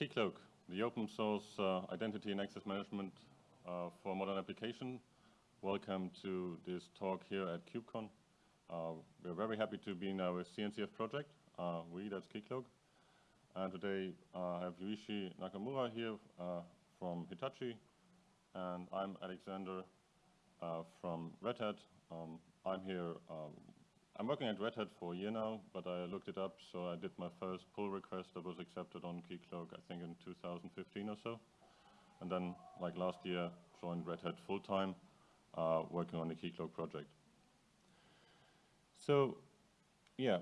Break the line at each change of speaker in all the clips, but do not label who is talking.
Keycloak, the open source uh, identity and access management uh, for modern application. Welcome to this talk here at KubeCon. Uh, we're very happy to be in our CNCF project. Uh, we, that's Keycloak. And today uh, I have Yuichi Nakamura here from Hitachi, and I'm Alexander from Red Hat. Um, I'm here I'm working at Red Hat for a year now, but I looked it up, so I did my first pull request that was accepted on Keycloak, I think in 2015 or so. And then, like last year, joined Red Hat full-time, uh, working on the Keycloak project. So, yeah,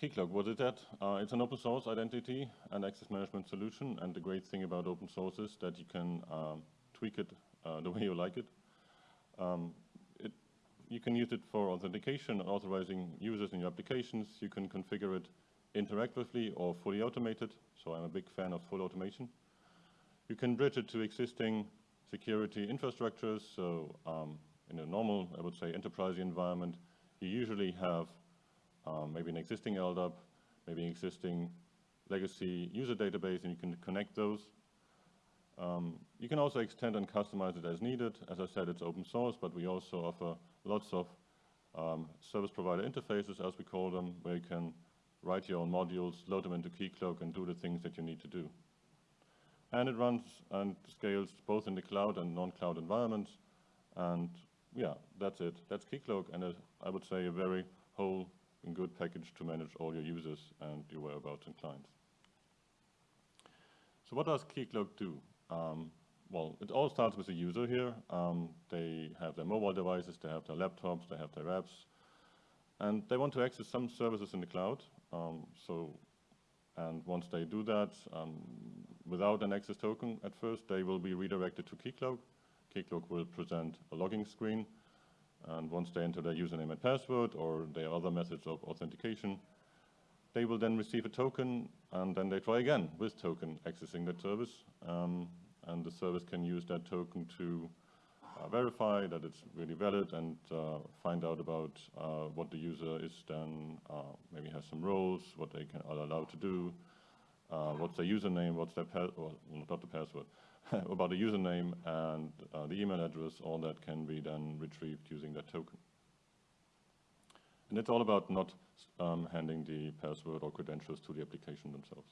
Keycloak, what is that? Uh, it's an open source identity and access management solution, and the great thing about open source is that you can um, tweak it uh, the way you like it. Um, you can use it for authentication, authorizing users in your applications. You can configure it interactively or fully automated, so I'm a big fan of full automation. You can bridge it to existing security infrastructures, so um, in a normal, I would say, enterprise environment, you usually have um, maybe an existing LDAP, maybe an existing legacy user database, and you can connect those. Um, you can also extend and customize it as needed. As I said, it's open source, but we also offer lots of um, service provider interfaces, as we call them, where you can write your own modules, load them into Keycloak, and do the things that you need to do. And it runs and scales both in the cloud and non-cloud environments. And yeah, that's it. That's Keycloak, and a, I would say a very whole and good package to manage all your users and your whereabouts and clients. So what does Keycloak do? Um, well, it all starts with the user here. Um, they have their mobile devices, they have their laptops, they have their apps, and they want to access some services in the cloud. Um, so, and once they do that, um, without an access token at first, they will be redirected to Keycloak. Keycloak will present a logging screen, and once they enter their username and password or their other methods of authentication, they will then receive a token, and then they try again with token accessing that service. And the service can use that token to uh, verify that it's really valid and uh, find out about uh, what the user is then, uh, maybe has some roles, what they can, are allowed to do, uh, what's their username, what's their, well, not the password, about the username and uh, the email address, all that can be then retrieved using that token. And it's all about not um, handing the password or credentials to the application themselves.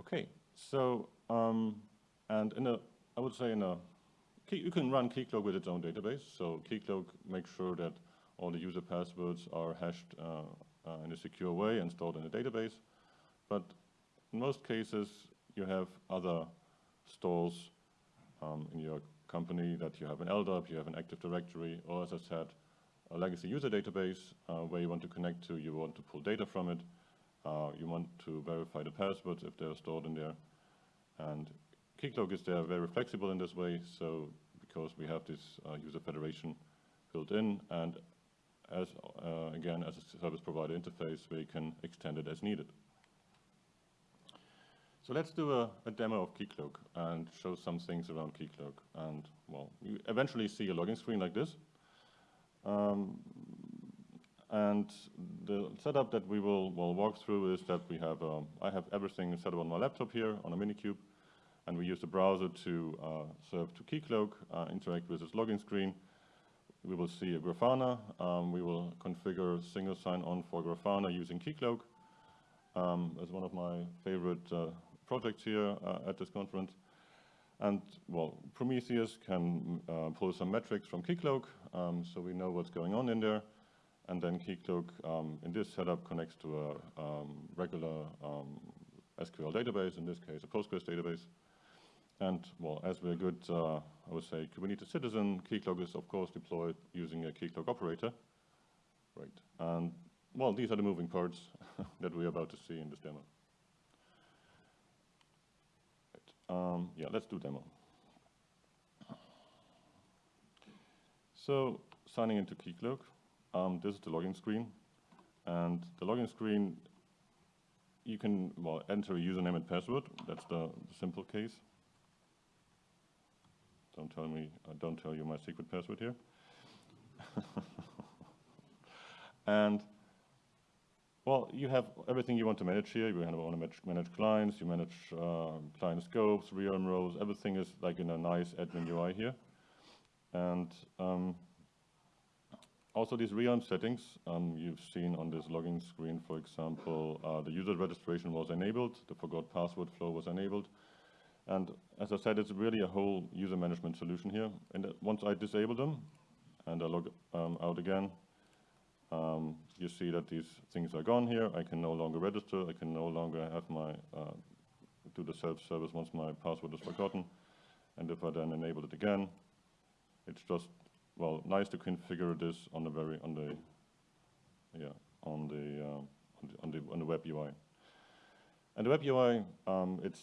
Okay, so, um, and in a, I would say in a, you can run Keycloak with its own database. So Keycloak makes sure that all the user passwords are hashed uh, uh, in a secure way and stored in a database. But in most cases, you have other stores um, in your company that you have an LDAP, you have an Active Directory, or as I said, a legacy user database uh, where you want to connect to, you want to pull data from it, uh, you want to verify the passwords if they're stored in there. And Keycloak is there very flexible in this way, so because we have this uh, user federation built in, and as uh, again, as a service provider interface, we can extend it as needed. So let's do a, a, demo of Keycloak and show some things around Keycloak. And well, you eventually see a login screen like this. Um, and the setup that we will, walk through is that we have, um, I have everything set up on my laptop here on a Minikube, and we use the browser to uh, serve to Keycloak, uh, interact with this login screen. We will see a Grafana. Um, we will configure single sign-on for Grafana using Keycloak. Um, as one of my favorite uh, projects here uh, at this conference. And, well, Prometheus can uh, pull some metrics from Keycloak, um, so we know what's going on in there. And then Keycloak um, in this setup connects to a um, regular um, SQL database, in this case a Postgres database. And well, as we're good, uh, I would say, Kubernetes citizen, Keycloak is of course deployed using a Keycloak operator. Right. And well, these are the moving parts that we're about to see in this demo. Right. Um, yeah, let's do demo. So signing into Keycloak. Um, this is the login screen. And the login screen, you can well, enter a username and password. That's the, the simple case. Don't tell me, uh, don't tell you my secret password here. and Well, you have everything you want to manage here. You want to manage, manage clients, you manage uh, client scopes, realm roles, everything is like in a nice admin UI here. And um, also these realm settings, um, you've seen on this login screen, for example, uh, the user registration was enabled, the forgot password flow was enabled. And as I said, it's really a whole user management solution here. And uh, once I disable them and I log um, out again, um, you see that these things are gone here. I can no longer register. I can no longer have my uh, do the self-service once my password is forgotten. And if I then enable it again, it's just well nice to configure this on the very on the yeah on the, uh, on the on the web UI. And the web UI, um, it's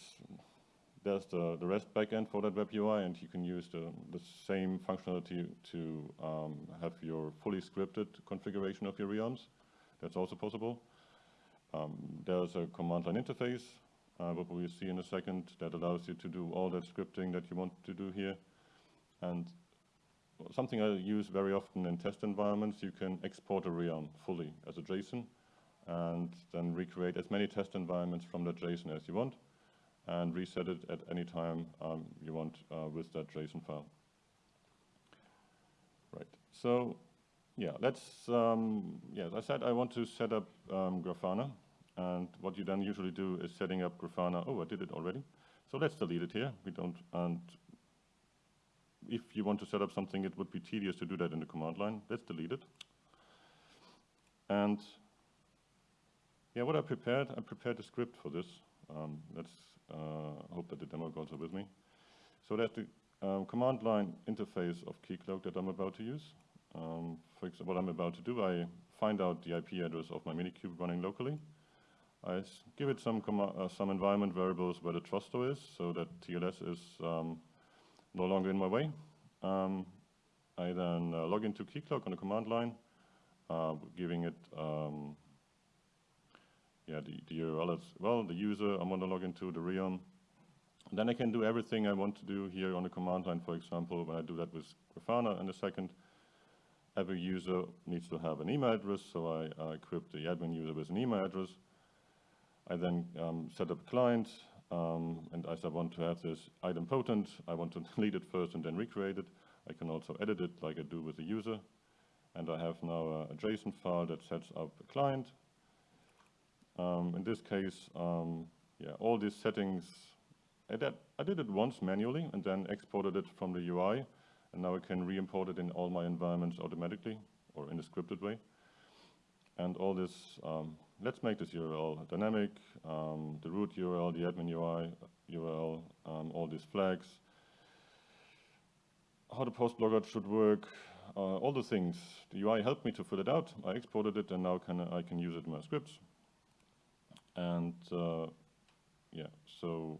there's the, the REST backend for that web UI, and you can use the, the same functionality to um, have your fully scripted configuration of your realms. That's also possible. Um, there's a command line interface, uh, what we'll see in a second, that allows you to do all that scripting that you want to do here. And something I use very often in test environments, you can export a realm fully as a JSON, and then recreate as many test environments from that JSON as you want and reset it at any time um, you want uh, with that JSON file. Right, so yeah, let's, um, yeah, as I said, I want to set up um, Grafana, and what you then usually do is setting up Grafana, oh, I did it already. So let's delete it here, we don't, and if you want to set up something, it would be tedious to do that in the command line. Let's delete it. And yeah, what I prepared, I prepared a script for this. Um, let's uh, hope that the demo goes with me. So that's the um, command line interface of Keycloak that I'm about to use. Um, for example, what I'm about to do, I find out the IP address of my Minikube running locally. I give it some, uh, some environment variables where the truststore is, so that TLS is um, no longer in my way. Um, I then uh, log into Keycloak on the command line, uh, giving it um, yeah, the, the URL as well, the user I'm going to log into, the realm. then I can do everything I want to do here on the command line, for example, when I do that with Grafana in a second. Every user needs to have an email address, so I uh, equip the admin user with an email address. I then um, set up a client, um, and as I want to have this idempotent, I want to delete it first and then recreate it. I can also edit it like I do with the user. And I have now a, a JSON file that sets up a client um, in this case, um, yeah, all these settings, I did, I did it once manually and then exported it from the UI. And now I can re-import it in all my environments automatically or in a scripted way. And all this, um, let's make this URL dynamic, um, the root URL, the admin UI URL, um, all these flags, how the post logger should work, uh, all the things. The UI helped me to fill it out. I exported it and now can, I can use it in my scripts. And uh, yeah, so,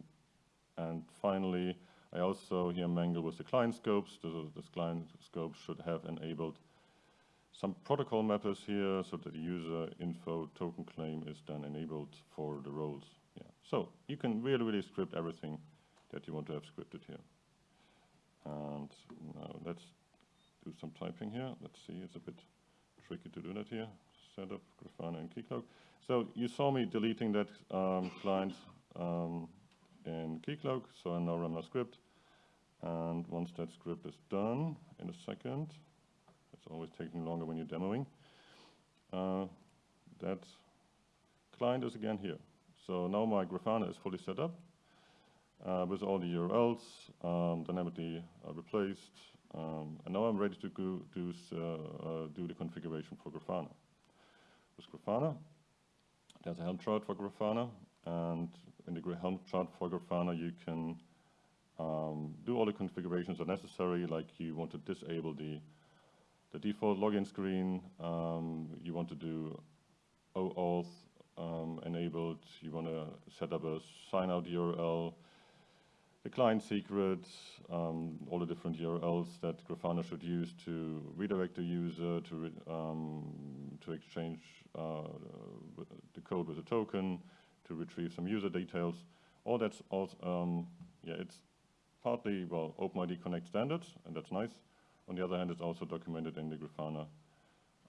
and finally, I also here mangle with the client scopes. The, this client scope should have enabled some protocol mappers here so that the user info token claim is then enabled for the roles. Yeah. So you can really, really script everything that you want to have scripted here. And now let's do some typing here. Let's see, it's a bit tricky to do that here. Setup Grafana and Keycloak. So you saw me deleting that um, client um, in Keycloak, so I now run my script. And once that script is done, in a second, it's always taking longer when you're demoing, uh, that client is again here. So now my Grafana is fully set up uh, with all the URLs um, dynamically uh, replaced. Um, and now I'm ready to go do, uh, uh, do the configuration for Grafana. With Grafana, there's a Helm chart for Grafana, and in the Helm chart for Grafana, you can um, do all the configurations are necessary, like you want to disable the, the default login screen, um, you want to do OAuth um, enabled, you want to set up a sign out URL, the client secret, um, all the different URLs that Grafana should use to redirect the user, to, um, to exchange uh, the code with a token to retrieve some user details. All that's also, um, yeah, it's partly, well, OpenID Connect standards, and that's nice. On the other hand, it's also documented in the Grafana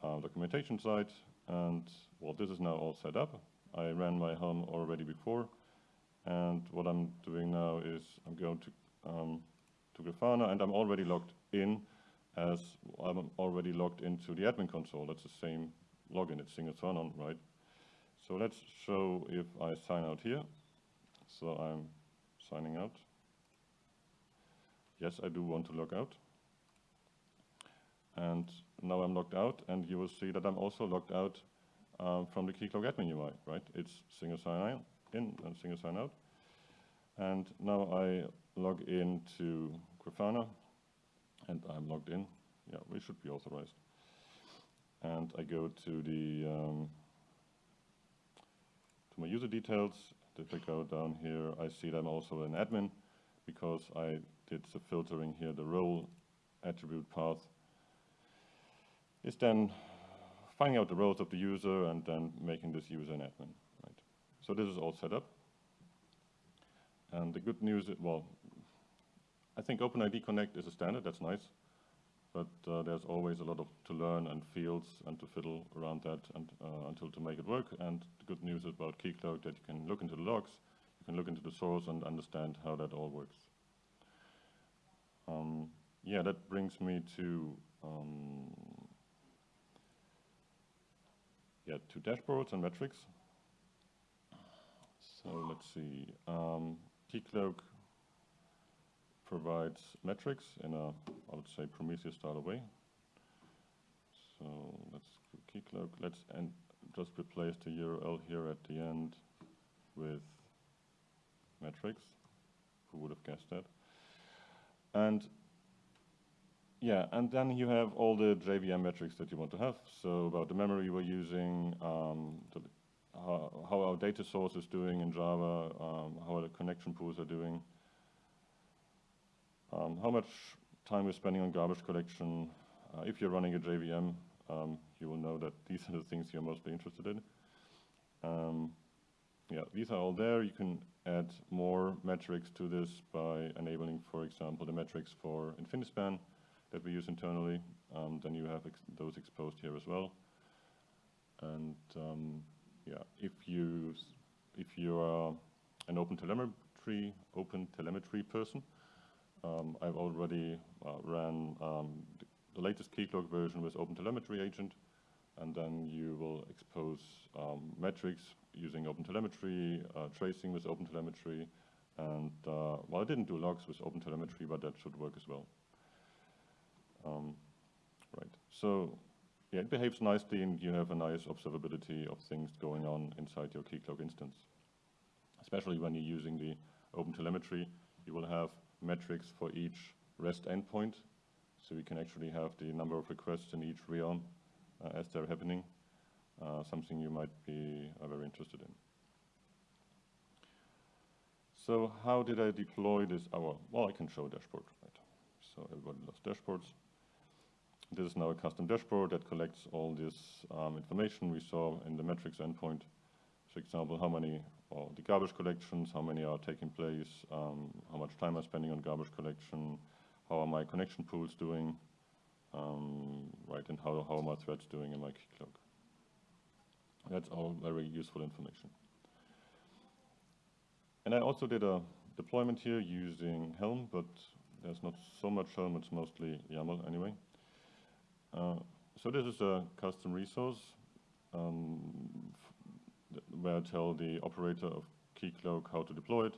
uh, documentation site. And well, this is now all set up. I ran my Helm already before. And what I'm doing now is I'm going to, um, to Grafana and I'm already logged in as I'm already logged into the admin console. That's the same login, it's single sign-on, right? So let's show if I sign out here. So I'm signing out. Yes, I do want to log out. And now I'm logged out, and you will see that I'm also logged out um, from the Keycloak admin UI, right? It's single sign in and single sign out. And now I log into Grafana, and I'm logged in. Yeah, we should be authorized. And I go to the um, to my user details. If I go down here, I see that I'm also an admin because I did the filtering here. The role attribute path is then finding out the roles of the user and then making this user an admin. Right? So this is all set up. And the good news, well, I think OpenID Connect is a standard, that's nice. But uh, there's always a lot of to learn and fields and to fiddle around that and, uh, until to make it work. And the good news about Keycloak that you can look into the logs, you can look into the source and understand how that all works. Um, yeah, that brings me to um, yeah, to dashboards and metrics. So let's see. Um, Keycloak provides metrics in a, I would say, Prometheus style way. So let's Keycloak. Let's and just replace the URL here at the end with metrics. Who would have guessed that? And yeah, and then you have all the JVM metrics that you want to have. So about the memory we're using, um, the, how, how, our data source is doing in Java, um, how the connection pools are doing, um, how much time we're spending on garbage collection. Uh, if you're running a JVM, um, you will know that these are the things you're mostly interested in. Um, yeah, these are all there. You can add more metrics to this by enabling, for example, the metrics for Infinispan that we use internally. Um, then you have ex those exposed here as well. And um, yeah, if you if you are an open telemetry open telemetry person, um, I've already uh, ran um, the latest Keycloak version with Open Telemetry agent, and then you will expose um, metrics using OpenTelemetry, uh, tracing with Open Telemetry, and uh, well, I didn't do logs with Open Telemetry, but that should work as well. Um, right, so yeah, it behaves nicely and you have a nice observability of things going on inside your Keycloak instance. Especially when you're using the OpenTelemetry, you will have metrics for each REST endpoint. So we can actually have the number of requests in each realm uh, as they're happening, uh, something you might be uh, very interested in. So how did I deploy this? Oh, well, I can show a dashboard, right? So everybody loves dashboards. This is now a custom dashboard that collects all this um, information we saw in the metrics endpoint. For example, how many the garbage collections, how many are taking place, um, how much time I'm spending on garbage collection, how are my connection pools doing, um, right, and how, how are my threads doing in my Keycloak. That's all very useful information. And I also did a deployment here using Helm, but there's not so much Helm, it's mostly YAML anyway. Uh, so this is a custom resource um, where I tell the operator of Keycloak how to deploy it.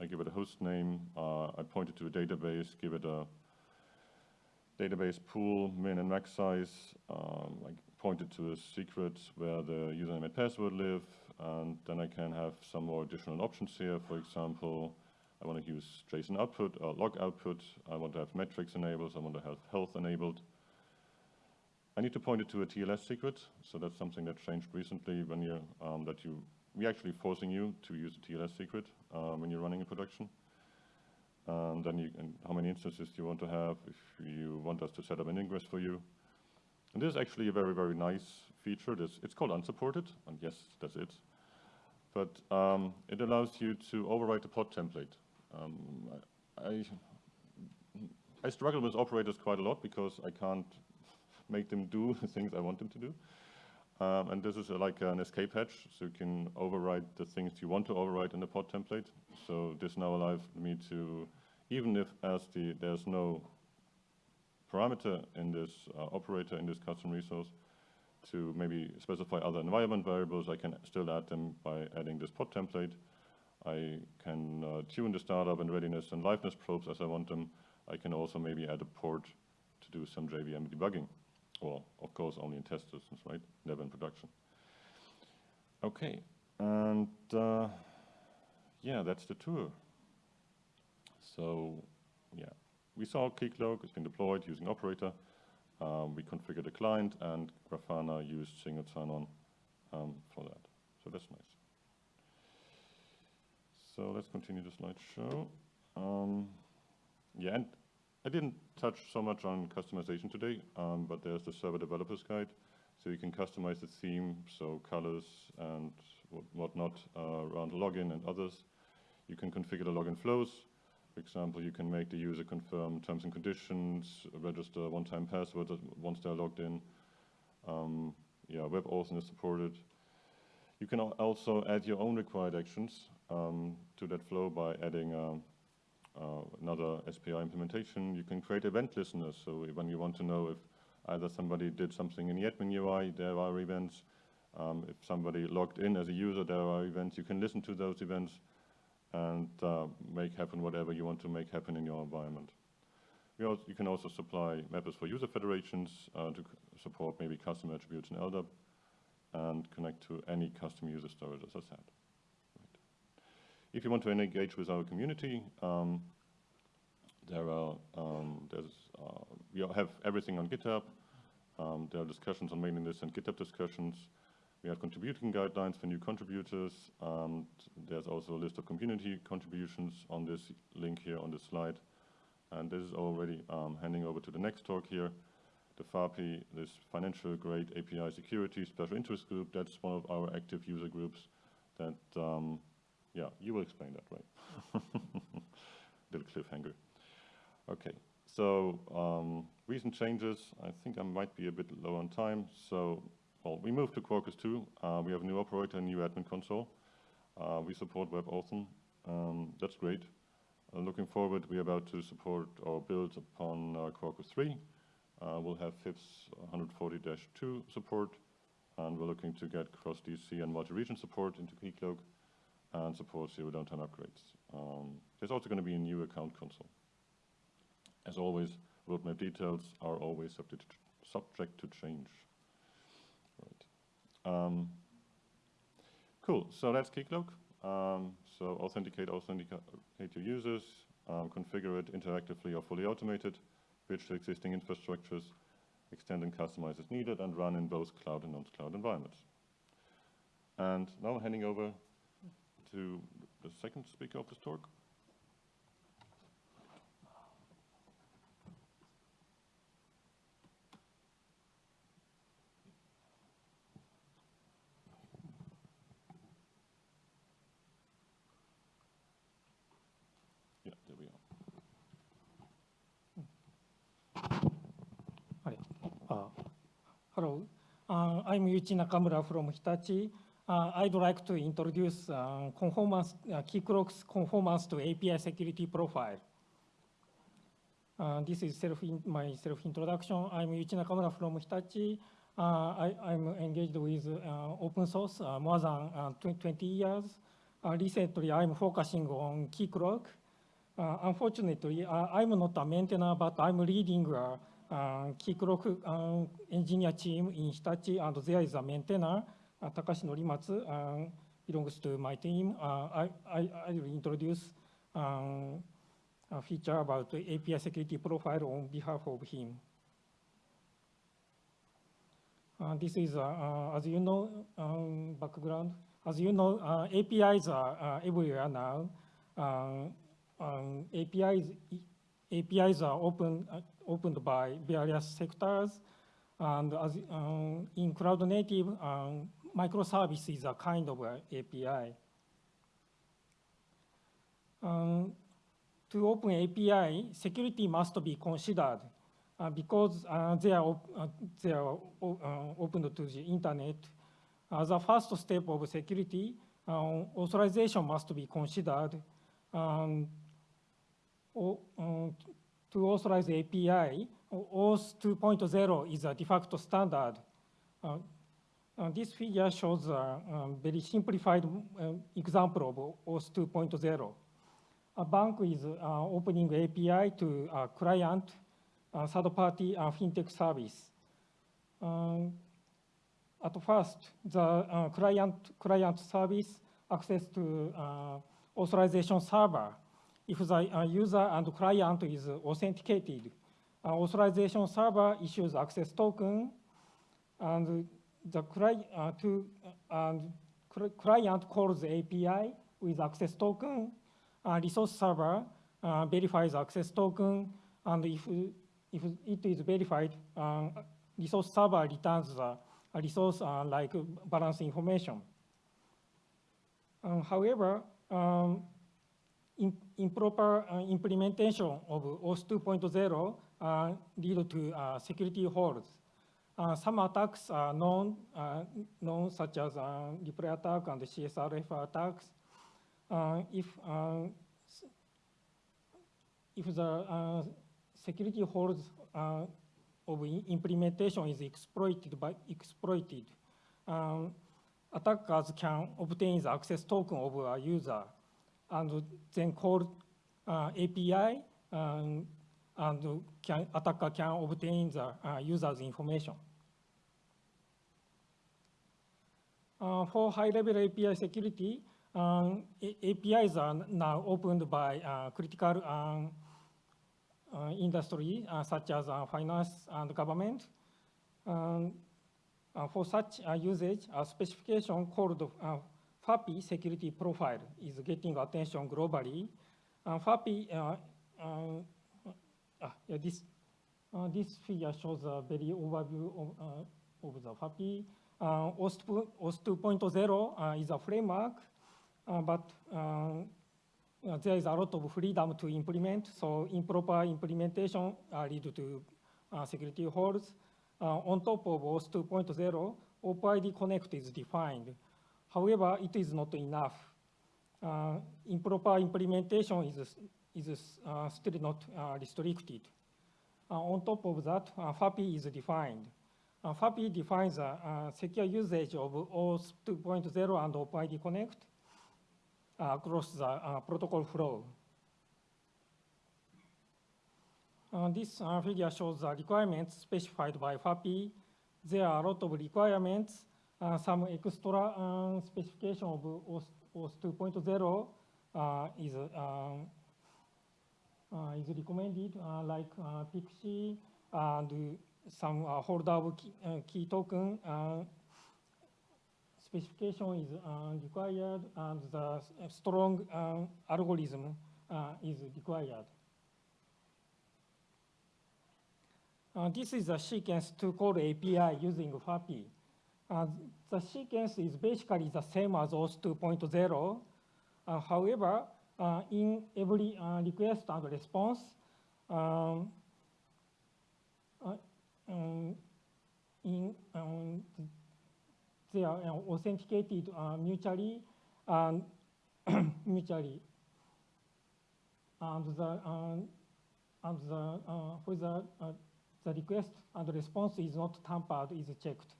I give it a host name, uh, I point it to a database, give it a database pool, min and max size, um, I point it to a secret where the username and password live, and then I can have some more additional options here. For example, I want to use JSON output, or log output, I want to have metrics enabled, I want to have health enabled. I need to point it to a TLS secret, so that's something that changed recently when you um, that you we're actually forcing you to use a TLS secret um, when you're running a production. And then you and how many instances do you want to have if you want us to set up an ingress for you. And this is actually a very, very nice feature. This, it's called unsupported, and yes, that's it. But um, it allows you to overwrite the pod template. Um, I, I struggle with operators quite a lot because I can't make them do the things I want them to do. Um, and this is like an escape hatch, so you can override the things you want to override in the pod template. So this now allows me to, even if as the there's no parameter in this uh, operator in this custom resource, to maybe specify other environment variables, I can still add them by adding this pod template. I can uh, tune the startup and readiness and liveness probes as I want them. I can also maybe add a port to do some JVM debugging. Or, of course, only in test systems, right? Never in production. Okay, and uh, yeah, that's the tour. So, yeah, we saw Keycloak, it's been deployed using operator. Um, we configured the client and Grafana used single sign-on um, for that. So that's nice. So let's continue the slideshow. Um, yeah, and I didn't touch so much on customization today, um, but there's the server developers guide. So you can customize the theme, so colors and whatnot uh, around login and others. You can configure the login flows. For example, you can make the user confirm terms and conditions, register one-time password once they're logged in. Um, yeah, WebAuthn is supported. You can also add your own required actions um, to that flow by adding uh, uh, another SPI implementation. You can create event listeners. So when you want to know if either somebody did something in the admin UI, there are events. Um, if somebody logged in as a user, there are events. You can listen to those events and uh, make happen whatever you want to make happen in your environment. Also, you can also supply mappers for user federations uh, to support maybe custom attributes in LDAP and connect to any custom user storage, as I said. If you want to engage with our community, um, there are um, there's uh, we have everything on GitHub. Um, there are discussions on mailing lists and GitHub discussions. We have contributing guidelines for new contributors. there's also a list of community contributions on this link here on this slide. And this is already um, handing over to the next talk here. The FAPI, this financial grade API security special interest group, that's one of our active user groups that um, yeah, you will explain that, right? Little cliffhanger. Okay, so um, recent changes. I think I might be a bit low on time. So, well, we moved to Quarkus 2. Uh, we have a new operator, a new admin console. Uh, we support WebAuthn. Um, that's great. Uh, looking forward, we're about to support or build upon uh, Quarkus 3. Uh, we'll have FIPS 140-2 support, and we're looking to get cross-DC and multi-region support into Keycloak and support zero downtime upgrades. Um, there's also going to be a new account console. As always, roadmap details are always subject to, subject to change. Right. Um, cool, so that's Keycloak. Um, so authenticate, authenticate your users, um, configure it interactively or fully automated, bridge to existing infrastructures, extend and customize as needed, and run in both cloud and non-cloud environments. And now handing over to the second speaker of this talk. Yeah, there we are.
Uh, hello. Uh, I'm Yuichi Nakamura from Hitachi. Uh, I'd like to introduce uh, conformance, uh, Keycloak's conformance to API security profile. Uh, this is self my self-introduction. I'm Yuichi Nakamura from Hitachi. Uh, I, am engaged with uh, open source more than 20 years. recently, I'm focusing on Keycloak. unfortunately, I'm not a maintainer, but I'm leading a Keycloak engineer team in Hitachi, and there is a maintainer. Uh, Takashi Norimatsu uh, belongs to my team. I, I, I will introduce um, a feature about API security profile on behalf of him. Uh, this is, uh, uh, as you know, um, background. As you know, APIs are everywhere now. Um, APIs, APIs are open, opened by various sectors. And as, in cloud native, um, microservice is a kind of a API. Um, to open API, security must be considered. uh, because uh, they are, op- uh, they are uh, open to the internet, a first step of security, uh, authorization must be considered. Um, um, to authorize API, OAuth 2.0 is a de facto standard. Uh, uh, This figure shows a um, very simplified um, example of OAuth 2.0. A bank is uh, opening API to a client, a third-party uh, fintech service. Um, At first, the uh, client, client service access to uh, authorization server. If the uh, user and client is authenticated, uh, authorization server issues access token, and the cli- uh, to, and cl- client calls API with access token, uh, resource server uh, verifies access token, and if, if it is verified, um, resource server returns the uh, resource uh, like balance information. Um, However, um, im- improper uh, implementation of OAuth 2.0 uh, lead to uh, security holes. Uh, Some attacks are known, uh, known such as uh, replay attack and CSRF attacks. Uh, If, uh, if the uh, security holes of implementation is exploited by exploited, um, attackers can obtain the access token of a user and then call API um, and can, attacker can obtain the user's information. Uh, for high-level API security, um, APIs are now opened by uh, critical um, uh, industry uh, such as uh, finance and government. Um, uh, for such uh, usage, a specification called uh, FAPI security profile is getting attention globally. Uh, FAPI, uh, uh, ah, yeah, this, uh, this figure shows a very overview of, uh, of the FAPI. Uh, OAuth 2 uh, is a framework, uh, but uh, there is a lot of freedom to implement, so improper implementation lead to security holes. On top of OAuth 2.0, OpenID Connect is defined. However, it is not enough. Uh, improper implementation is, is uh, still not uh, restricted. On top of that, FAPI is defined. Uh, FAPI defines a uh, secure usage of OAuth 2.0 and OpenID Connect uh, across the uh, protocol flow. Uh, This uh, figure shows the requirements specified by FAPI. There are a lot of requirements, uh, some extra um, specification of OAuth OAuth 2.0 uh, is um, uh, is recommended, uh, like uh, PKCE and some uh, holder of key, uh, key token. Uh, specification is uh, required, and the strong um, algorithm uh, is required. Uh, this is a sequence to call API using FAPI. Uh, the sequence is basically the same as OAuth 2.0. Uh, however, uh, in every uh, request and response, um, uh, um, in, um, they are uh, authenticated uh, mutually and mutually. And the, um, and the, uh, for the, uh, the request and response is not tampered is checked.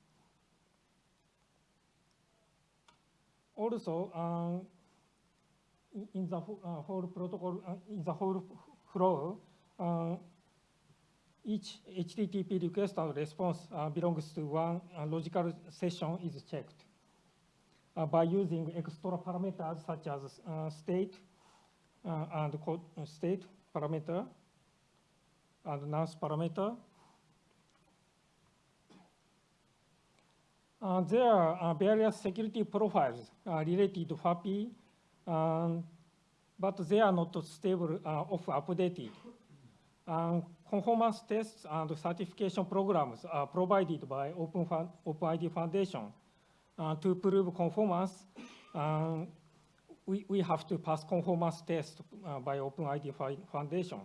Also, um, in- the whole, uh, whole protocol, uh, in the whole f- flow, uh, each HTTP request and response uh, belongs to one uh, logical session is checked uh, by using extra parameters such as uh, state uh, and uh, state parameter and nonce parameter. There are various security profiles related to FAPI, um, but they are not stable uh, or updated. Um, conformance tests and certification programs are provided by Open Fun- OpenID Foundation. Uh, to prove conformance, um, we, we have to pass conformance test uh, by OpenID Foundation.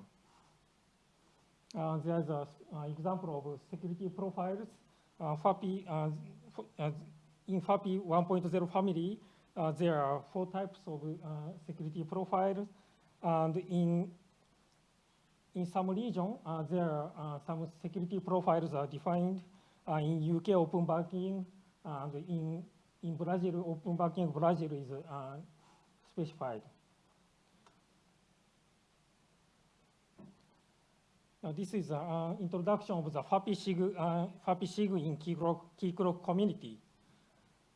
uh, there's an uh, example of security profiles. Uh, FAPI, uh, uh, in FAPI 1.0 family, uh, there are four types of security profiles. And in, in some region, uh, there are uh, some security profiles are defined. Uh, in UK open banking, and in, in Brazil, open banking Brazil is specified. Now, this is an introduction of the FAPI-SIG, uh, FAPI-SIG in Keycloak, Keycloak community.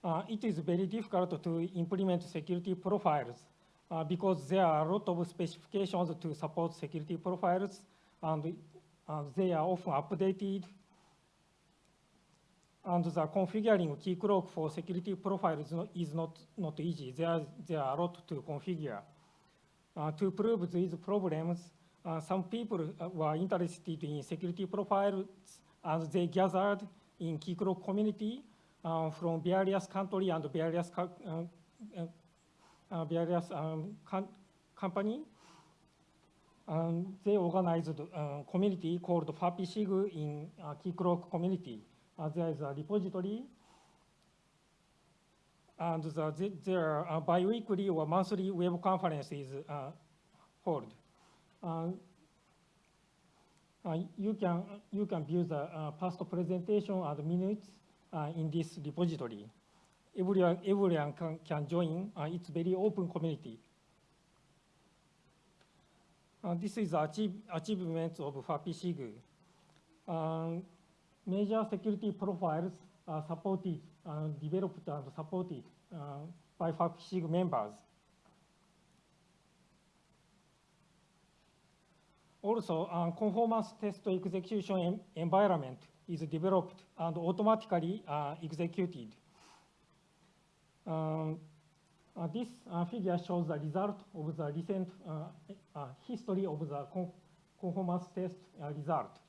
Uh, it is very difficult to implement security profiles uh, because there are a lot of specifications to support security profiles, and uh, they are often updated. And the configuring Keycloak for security profiles is not, not, easy. There, there are a lot to configure. Uh, to prove these problems, uh, some people uh, were interested in security profiles and they gathered in Keycloak community uh, from various country and various, co- uh, various um, com- company. Um, they organized a community called FAPI-SIG in uh, Keycloak community. Uh, there is a repository and the, the- there are biweekly or monthly web conferences uh, held. Uh, uh, you can you can view the uh, past presentation and minutes uh, in this repository. Everyone everyone can, can join. Uh, it's very open community. Uh, this is achieve, achievements of FAPI-SIG. Um, major security profiles are supported, uh, developed and supported uh, by FAPI-SIG members. Also, uh, conformance test execution en- environment is developed and automatically uh, executed. Um, uh, this uh, figure shows the result of the recent uh, uh, history of the conformance test uh, result.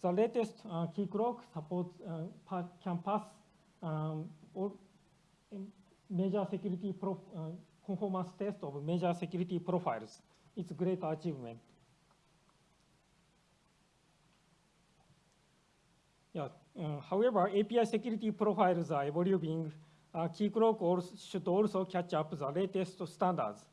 The latest uh, Keycloak supports uh, pa- can pass um, all um, major security prof- uh, conformance test of major security profiles. It's a great achievement. Yeah. Uh, however, API security profiles are evolving. Uh, Keycloak should also catch up the latest standards,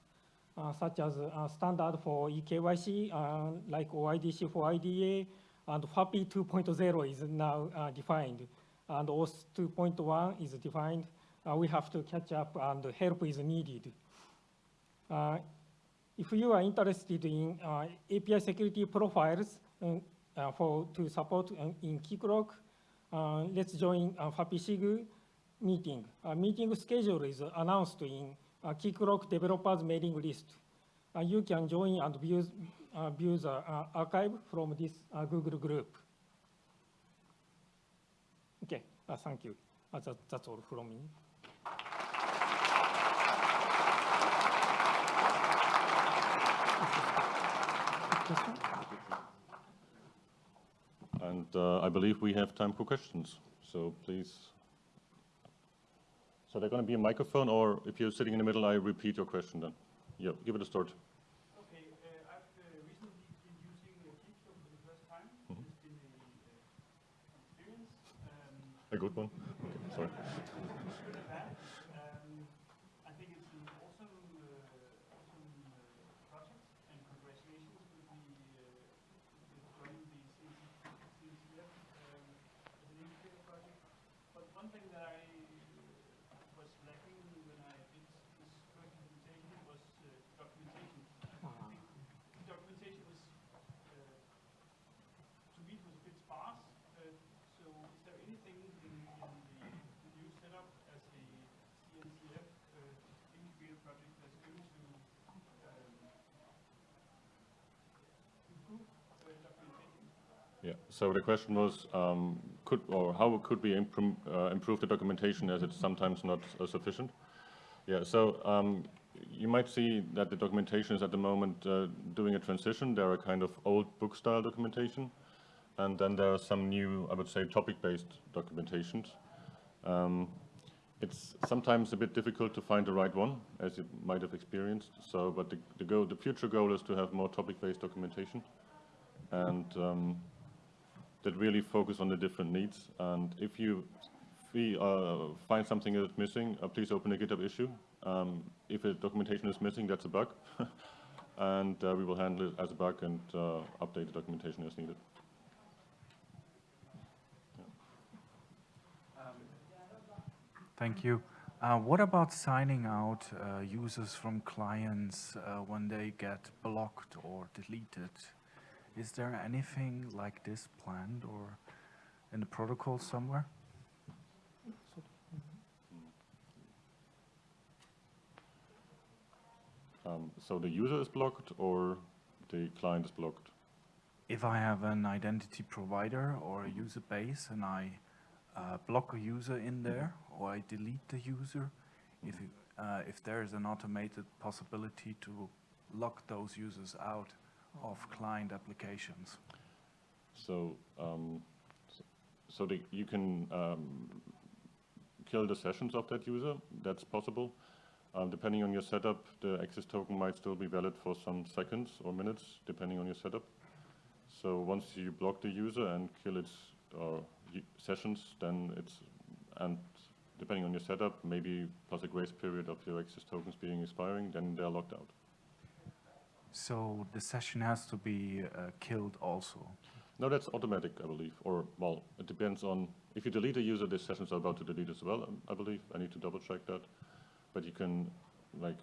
uh, such as uh, standard for eKYC, uh, like OIDC for IDA, and FAPI 2.0 is now uh, defined, and OAuth 2.1 is defined. Uh, we have to catch up, and help is needed. Uh, if you are interested in uh, API security profiles um, uh, for to support uh, in Keycloak, uh, let's join uh, FAPI-SIG meeting. Uh, meeting schedule is announced in uh, Keycloak developers mailing list. Uh, you can join and view, uh, view the uh, archive from this uh, Google group. Okay, uh, thank you. Uh, that, that's all from me. Question?
And uh, I believe we have time for questions, so please. So there's going to be a microphone, or if you're sitting in the middle, I repeat your question then. Yeah, give it a start.
Okay, uh, I've uh, recently been using uh, Keycloak for the first time.
Mhm.
It's been a uh, experience. Um,
A good one? Okay, sorry.
good and bad. Um, I think it's an awesome, uh, awesome uh, project, and congratulations with the uh, with joining the CNCF um, as an integrated project. But one thing that I uh, was lacking when I did this first implementation was uh, documentation. I
Ah.
think the documentation was, uh, to me, it was a bit sparse. Uh, So is there anything in, in the, the new setup as a CNCF uh, integrated project that's going to um, improve uh, documentation?
Yeah, so the question was, um, could, or how could we improm- uh, improve the documentation as it's sometimes not uh, sufficient? Yeah, so um, you might see that the documentation is at the moment uh, doing a transition. There are kind of old book style documentation, and then there are some new, I would say, topic-based documentations. Um, it's sometimes a bit difficult to find the right one, as you might have experienced. So, but the, the goal, the future goal is to have more topic-based documentation, and um, that really focus on the different needs. And if you fee- uh, find something that's missing, uh, please open a GitHub issue. Um, if a documentation is missing, that's a bug, and uh, we will handle it as a bug and uh, update the documentation as needed.
Thank you. Uh, What about signing out uh, users from clients uh, when they get blocked or deleted? Is there anything like this planned or in the protocol somewhere?
Um, so the user is blocked or the client is blocked?
If I have an identity provider or a user base and I uh, block a user in there or I delete the user, if, it- uh, if there is an automated possibility to lock those users out of client applications.
So, um, s- so the, you can um, kill the sessions of that user. That's possible. Um, depending on your setup, the access token might still be valid for some seconds or minutes, depending on your setup. So once you block the user and kill its uh, sessions, then it's and depending on your setup, maybe plus a grace period of your access tokens being expiring, then they're locked out.
So the session has to be uh, killed also.
No, that's automatic, I believe, or, well, it depends on, if you delete a user, this sessions are about to delete as well, I believe, I need to double check that. But you can, like,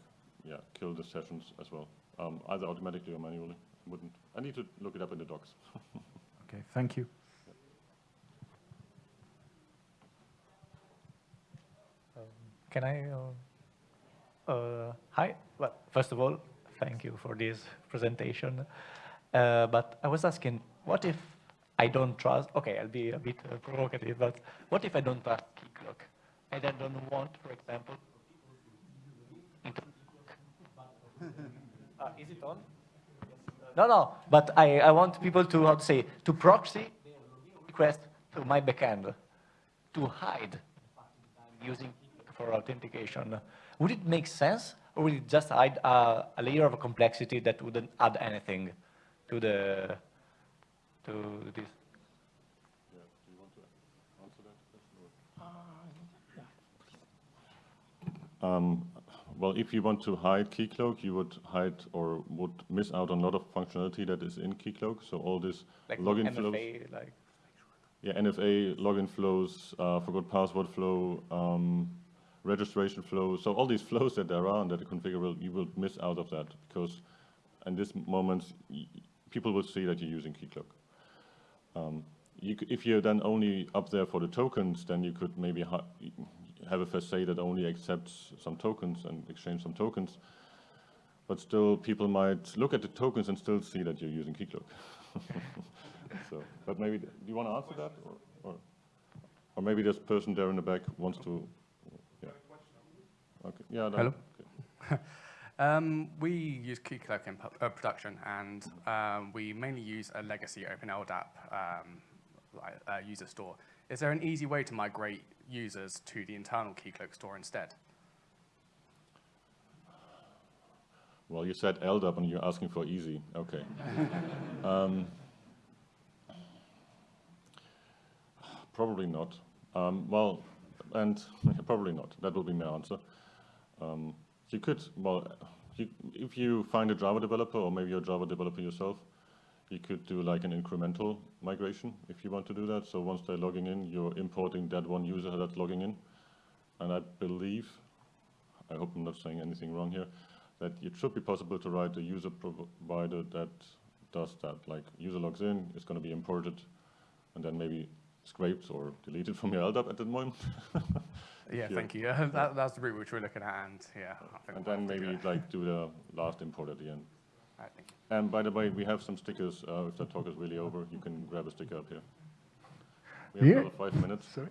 yeah, kill the sessions as well, um, either automatically or manually, wouldn't, I need to look it up in the docs.
Okay, thank you.
Can I? Uh, uh, hi. Well, first of all, thank you for this presentation. Uh, but I was asking, what if I don't trust? Okay, I'll be a bit uh, provocative, but what if I don't trust Keycloak, and I don't want, for example? uh, is it on? No, no. But I, I want people to how to say to proxy request to my backend to hide using for authentication. Would it make sense, or would it just add uh, a layer of complexity that wouldn't add anything to the to this?
Um, well, if you want to hide Keycloak, you would hide or would miss out on a lot of functionality that is in Keycloak, so all this
Like
login
MFA,
flows.
like
Yeah, MFA, login flows, uh, forgot password flow, um, registration flow. So all these flows that there are and that are configurable, you will miss out of that because in this moment, people will see that you're using Keycloak. Um, you, if you're then only up there for the tokens, then you could maybe ha have a facade that only accepts some tokens and exchange some tokens. But still, people might look at the tokens and still see that you're using Keycloak. So, but maybe, do you want to answer that, or, or, or maybe this person there in the back wants to. Okay, yeah. that-
Hello.
okay.
Um, we use Keycloak in uh, production, and um, we mainly use a legacy OpenLDAP um, uh, user store. Is there an easy way to migrate users to the internal Keycloak store instead?
Well, you said LDAP and you're asking for easy, okay. Um, Probably not. Um, Well, and probably not, that will be my answer. Um, You could, well, you, if you find a Java developer, or maybe you're a Java developer yourself, you could do like an incremental migration if you want to do that. So once they're logging in, you're importing that one user that's logging in. And I believe, I hope I'm not saying anything wrong here, that it should be possible to write a user provider that does that. Like user logs in, it's going to be imported, and then maybe scraped or deleted from your LDAP at that moment.
Yeah,
Yeah.
thank you. that, that's the route which we're looking at, and yeah. I think
and then
have to do
maybe like do the last import at the end.
All right.
And by the way, we have some stickers. Uh, if the talk is really over, you can grab a sticker up here. We have
Yeah.
another five minutes.
Sorry.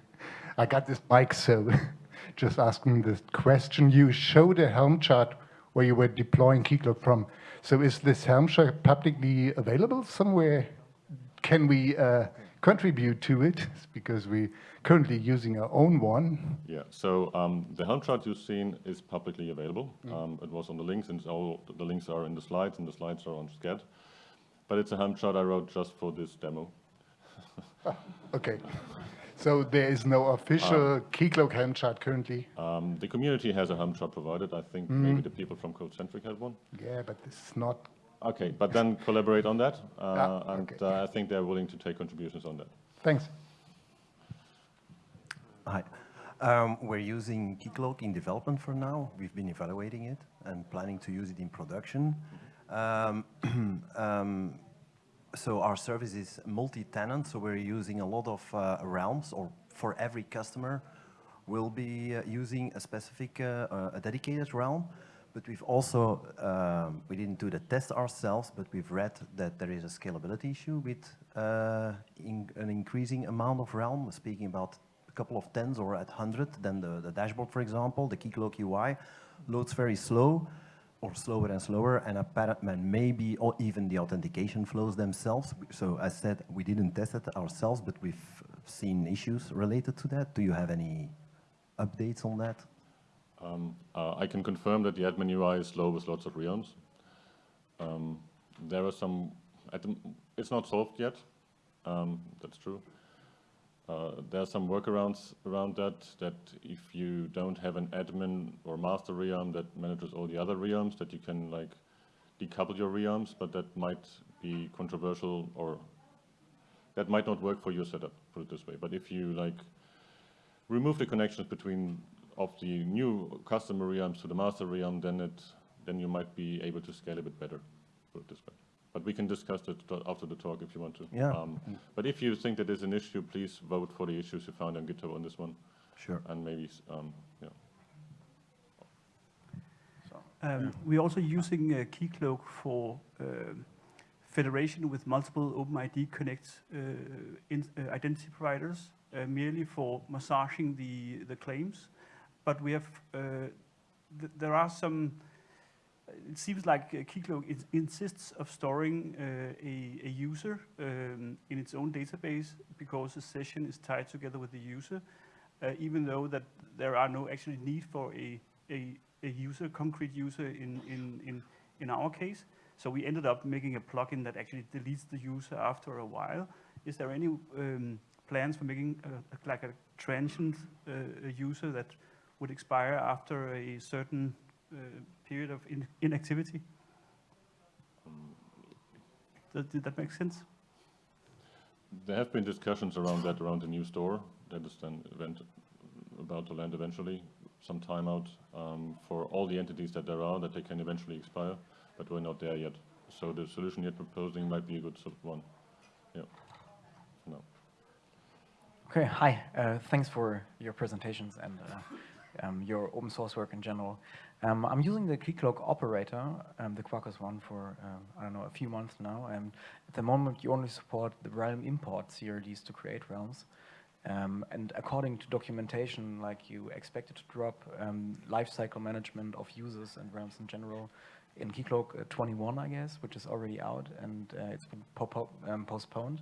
I got this mic, so just asking this question. You showed a Helm chart where you were deploying Keycloak from. So is this Helm chart publicly available somewhere? Can we uh, contribute to it because we're currently using our own one.
Yeah, so um, the Helm chart you've seen is publicly available. Um, it was on the links, and all the links are in the slides, and the slides are on Sched. But it's a Helm chart I wrote just for this demo.
Okay. So there is no official Keycloak Helm chart currently.
Um, the community has a Helm chart provided. I think maybe the people from CodeCentric had one.
Yeah, but this is not.
Okay, but then collaborate on that, uh,
Ah,
and
okay.
uh, I think they're willing to take contributions on that.
Thanks.
Hi. Um, we're using Keycloak in development for now. We've been evaluating it and planning to use it in production. Um, um, so our service is multi-tenant, so we're using a lot of uh, realms, or for every customer, we'll be uh, using a specific, uh, uh, a dedicated realm. But we've also, um, we didn't do the test ourselves, but we've read that there is a scalability issue with uh, in, an increasing amount of realm, We're speaking about a couple of tens or at 100, then the, the dashboard, for example, the Keycloak UI, loads very slow or slower and slower, and apparently maybe or even the authentication flows themselves. So as said, we didn't test it ourselves, but we've seen issues related to that. Do you have any updates on that?
Um, uh, I can confirm that the admin UI is slow with lots of realms. Um, there are some, the, it's not solved yet, um, that's true. Uh, there are some workarounds around that, that if you don't have an admin or master realm that manages all the other realms, that you can like decouple your realms, but that might be controversial or that might not work for your setup, put it this way. But if you like remove the connections between of the new customer realms to the master realm, then it then you might be able to scale a bit better, put it this way. But we can discuss it after the talk if you want to.
Yeah.
Um, but if you think that is an issue, please vote for the issues you found on GitHub on this one,
Sure.
and maybe um, yeah.
Um, We're also using uh, Keycloak for um, federation with multiple OpenID Connect uh, in- uh, identity providers, uh, merely for massaging the the claims. But we have, uh, th- there are some, it seems like uh, Keycloak insists of storing uh, a a user um, in its own database because the session is tied together with the user, uh, even though that there are no actually need for a a a user, concrete user in, in, in, in our case. So we ended up making a plugin that actually deletes the user after a while. Is there any um, plans for making a, a- like a transient uh, user that would expire after a certain uh, period of in, inactivity? Does, did that make sense?
There have been discussions around that around the new store that is then event, about to land eventually, some timeout um, for all the entities that there are that they can eventually expire, but we're not there yet. So the solution you're proposing might be a good sort of one. Yeah. No.
Okay, hi. Uh, thanks for your presentations and uh, um, your open source work in general. Um, I'm using the Keycloak operator, um, the Quarkus one, for, um, I don't know, a few months now. And at the moment, you only support the realm import CRDs to create realms. Um, and according to documentation, like you expected to drop um, lifecycle management of users and realms in general in Keycloak uh, 21, I guess, which is already out, and uh, it's been po- postponed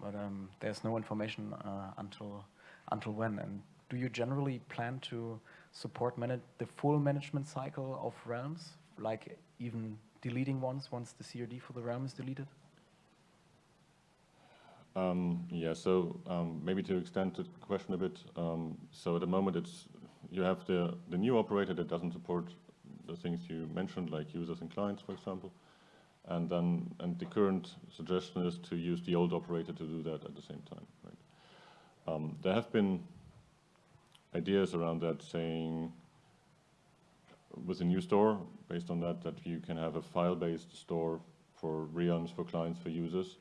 but there's no information uh, until until when. And do you generally plan to support the full management cycle of realms, like even deleting ones once the CRD for the realm is deleted?
Um, Yeah, so um, maybe to extend the question a bit, um, so at the moment it's, you have the, the new operator that doesn't support the things you mentioned, like users and clients, for example. And then, and the current suggestion is to use the old operator to do that at the same time, right? Um, There have been ideas around that saying, with a new store, based on that, that you can have a file-based store for realms, for clients, for users,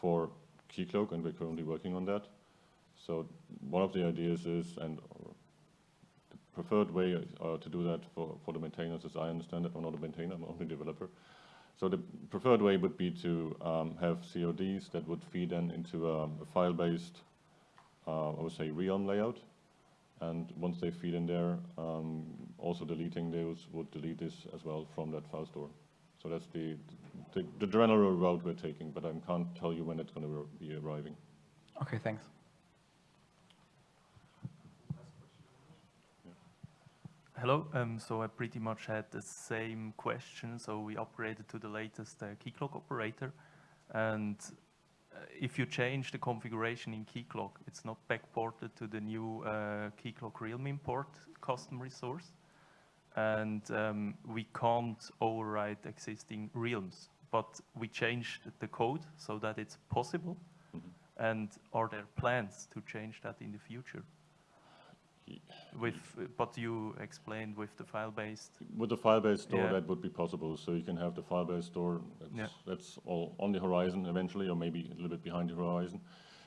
for Keycloak, and we're currently working on that. So one of the ideas is, and the preferred way uh, to do that for, for the maintainers, as I understand it, I'm not a maintainer, I'm only a developer. So the preferred way would be to um, have CRDs that would feed in into um, a file-based, uh, I would say, realm layout. And once they feed in there, um, also deleting those would delete this as well from that file store. So that's the, the, the general route we're taking, but I can't tell you when it's going to be arriving.
Okay, thanks.
Hello. Um, so I pretty much had the same question. So we upgraded to the latest uh, Keycloak operator, and if you change the configuration in Keycloak, it's not backported to the new uh, Keycloak Realm import custom resource, and um, we can't override existing realms. But we changed the code so that it's possible. And are there plans to change that in the future? With, but you explained with the file-based.
With the file-based store,
Yeah.
that would be possible. So you can have the file-based store, that's,
Yeah.
that's all on the horizon eventually, or maybe a little bit behind the horizon.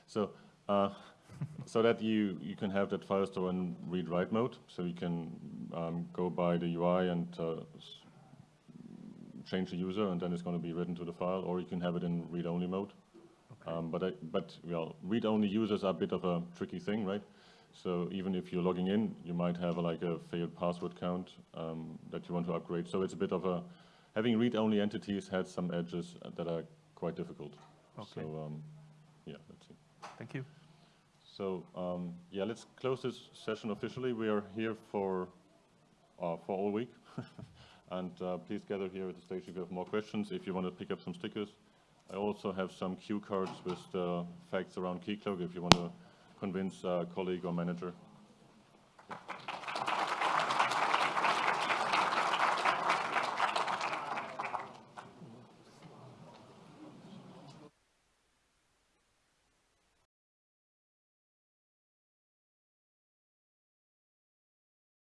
So, uh, so that you, you can have that file store in read-write mode, so you can um, go by the UI and uh, change the user, and then it's going to be written to the file, or you can have it in read-only mode. Um, but I, but well, read-only users are a bit of a tricky thing, right? So even if you're logging in, you might have a, like a failed password count um, that you want to upgrade. So it's a bit of a having read-only entities had some edges that are quite difficult.
Okay.
So um, yeah, that's it.
Thank you.
So um, yeah, let's close this session officially. We are here for uh, for all week, and uh, please gather here at the stage if you have more questions. If you want to pick up some stickers, I also have some cue cards with the facts around Keycloak if you want to convince a colleague or manager